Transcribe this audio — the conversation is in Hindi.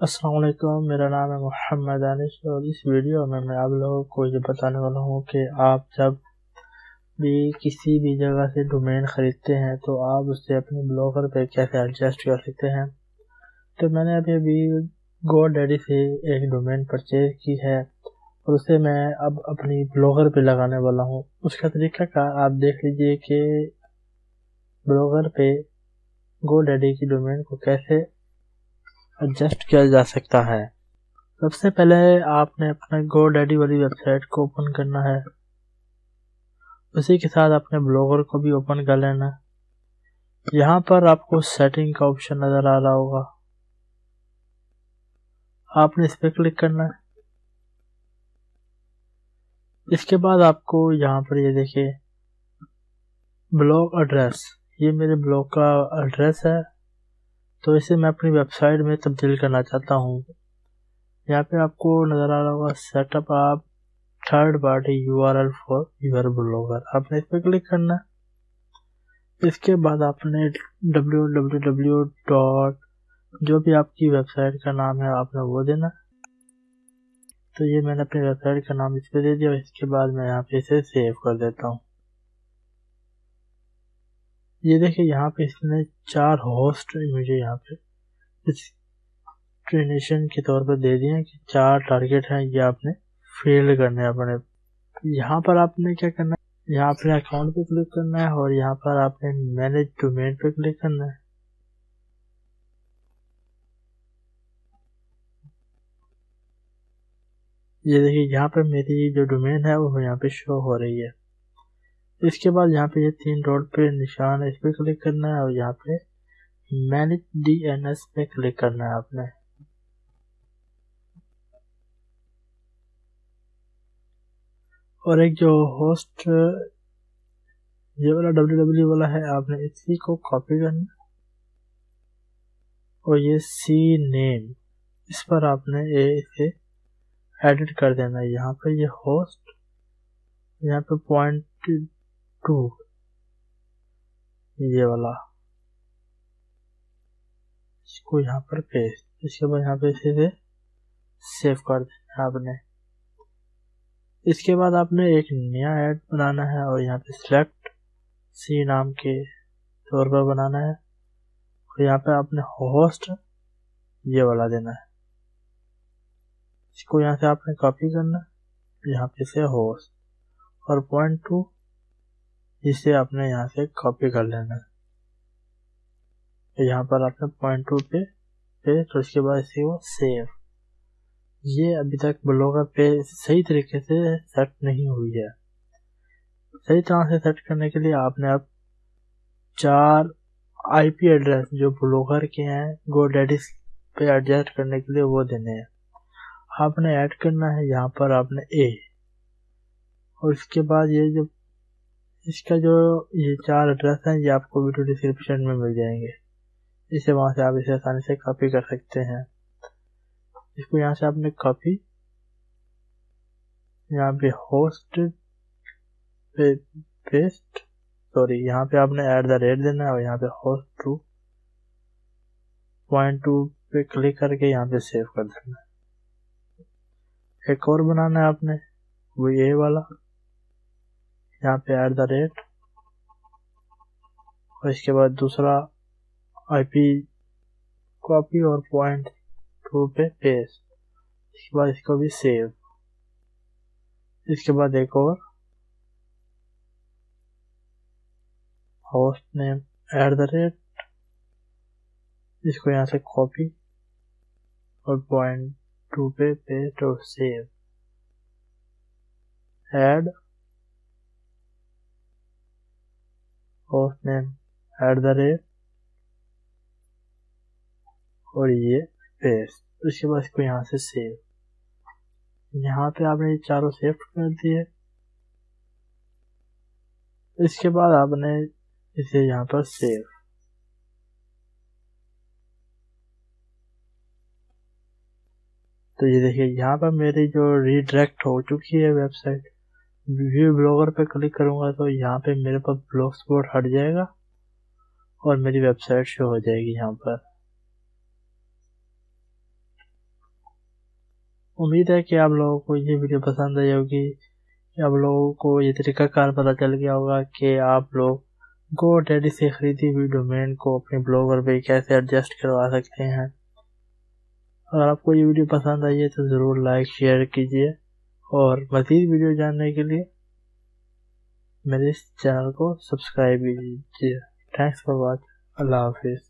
असलकुम मेरा नाम है मोहम्मद अनिश और इस वीडियो में मैं आप लोगों को ये बताने वाला हूँ कि आप जब भी किसी भी जगह से डोमेन ख़रीदते हैं तो आप उससे अपने ब्लॉगर पे कैसे एडजस्ट कर सकते हैं? तो मैंने अभी अभी गो डैडी से एक डोमेन परचेज की है और उसे मैं अब अपनी ब्लॉगर पे लगाने वाला हूँ। उसका तरीका का आप देख लीजिए कि ब्लॉगर पे गो डैडी की डोमेन को कैसे एडजस्ट किया जा सकता है। सबसे पहले आपने अपने गो डैडी वाली वेबसाइट को ओपन करना है। उसी के साथ अपने ब्लॉगर को भी ओपन कर लेना है। यहाँ पर आपको सेटिंग का ऑप्शन नज़र आ रहा होगा। आपने इस पर क्लिक करना है। इसके बाद आपको यहाँ पर ये यह देखिए ब्लॉग एड्रेस ये मेरे ब्लॉग का एड्रेस है। तो इसे मैं अपनी वेबसाइट में तब्दील करना चाहता हूँ। यहाँ पे आपको नज़र आ रहा होगा सेटअप आप third party U R L for your Blogger आपने इस पर क्लिक करना है। इसके बाद आपने डब्ल्यू डब्ल्यू डब्ल्यू डॉट जो भी आपकी वेबसाइट का नाम है, आपने वो देना तो ये मैंने अपनी वेबसाइट का नाम इस पर दे दिया इसके बाद मैं यहाँ पे इसे सेव कर देता हूँ। ये देखिए यहाँ पे इसने चार होस्ट मुझे यहाँ पे ट्रेनेशन के तौर पर दे दिए कि चार टारगेट हैं ये आपने फेल करने अपने। यहाँ पर आपने क्या करना है? यहाँ अपने अकाउंट पे क्लिक करना है और यहाँ पर आपने मैनेज डोमेन पे क्लिक करना है। ये देखिए यहाँ पर मेरी जो डोमेन है वो यहाँ पे शो हो रही है। इसके बाद यहाँ पे ये तीन डॉट पे निशान है, इस पर क्लिक करना है और यहाँ पे मैनेज डी एन एस पे क्लिक करना है आपने। और एक जो होस्ट ये वाला डब्ल्यू डब्ल्यू वाला है, आपने इसी को कॉपी करना और ये सी नेम इस पर आपने ये इसे एडिट कर देना है। यहाँ पे ये होस्ट यहाँ पे पॉइंट टू, ये वाला। इसको यहाँ पर पेस्ट इसके बाद यहाँ पे सीधे सेव कर देना आपने। इसके बाद आपने एक नया ऐड बनाना है और यहाँ पे सिलेक्ट सी नाम के तौर पर बनाना है। और यहाँ पे आपने होस्ट ये वाला देना है। इसको यहाँ से आपने कॉपी करना यहाँ पे से होस्ट और पॉइंट टू इसे आपने यहाँ से कॉपी कर लेना है। तो यहाँ पर आपने पॉइंट टू पे पे तो उसके बाद इसी को सेव ये अभी तक ब्लॉगर पे सही तरीके से सेट नहीं हुई है। सही तरह से सेट करने के लिए आपने अब चार आईपी एड्रेस जो ब्लॉगर के हैं गो डेडिस पे एडजस्ट करने के लिए वो देने हैं। आपने ऐड करना है, यहाँ पर आपने ए और इसके बाद ये जो इसका जो ये चार एड्रेस हैं, ये आपको वीडियो डिस्क्रिप्शन में मिल जाएँगे। इसे वहाँ से आप इसे आसानी से कॉपी कर सकते हैं। इसको यहाँ से आपने कॉपी यहाँ पे होस्ट पे पेस्ट सॉरी यहाँ पे आपने ऐड द रेट देना है और यहाँ पे होस्ट टू पॉइंट टू पे क्लिक करके यहाँ पे सेव कर देना है। एक और बनाना है आपने, वो ये वाला। यहाँ पे एट द रेट और इसके बाद दूसरा आईपी कॉपी और पॉइंट टू पे पेस्ट इसके बाद इसको भी सेव इसके बाद एक और host name at the rate इसको यहाँ से कॉपी और पॉइंट टू पे पेस्ट और save add host name at the rate और ये पेस्ट उसके बाद इसको यहाँ से सेव यहाँ पे आपने ये चारों सेव कर दिए। इसके बाद आपने इसे यहाँ पर सेव तो ये देखिए, यहाँ पर मेरी जो रिडायरेक्ट हो चुकी है वेबसाइट व्यू ब्लॉगर पे क्लिक करूँगा तो यहाँ पे मेरे पास ब्लॉग स्पॉट हट जाएगा और मेरी वेबसाइट शो हो जाएगी यहाँ पर। उम्मीद है कि आप लोगों को ये वीडियो पसंद आई होगी। आप लोगों को ये तरीका कार पता चल गया होगा कि आप लोग गो डैडी से खरीदी हुई डोमेन को अपने ब्लॉगर पे कैसे एडजस्ट करवा सकते हैं। अगर आपको ये वीडियो पसंद आई है तो ज़रूर लाइक शेयर कीजिए। और मज़ीद वीडियो जानने के लिए मेरे इस चैनल को सब्सक्राइब कीजिए। थैंक्स फॉर वॉच अल्लाह हाफिज़।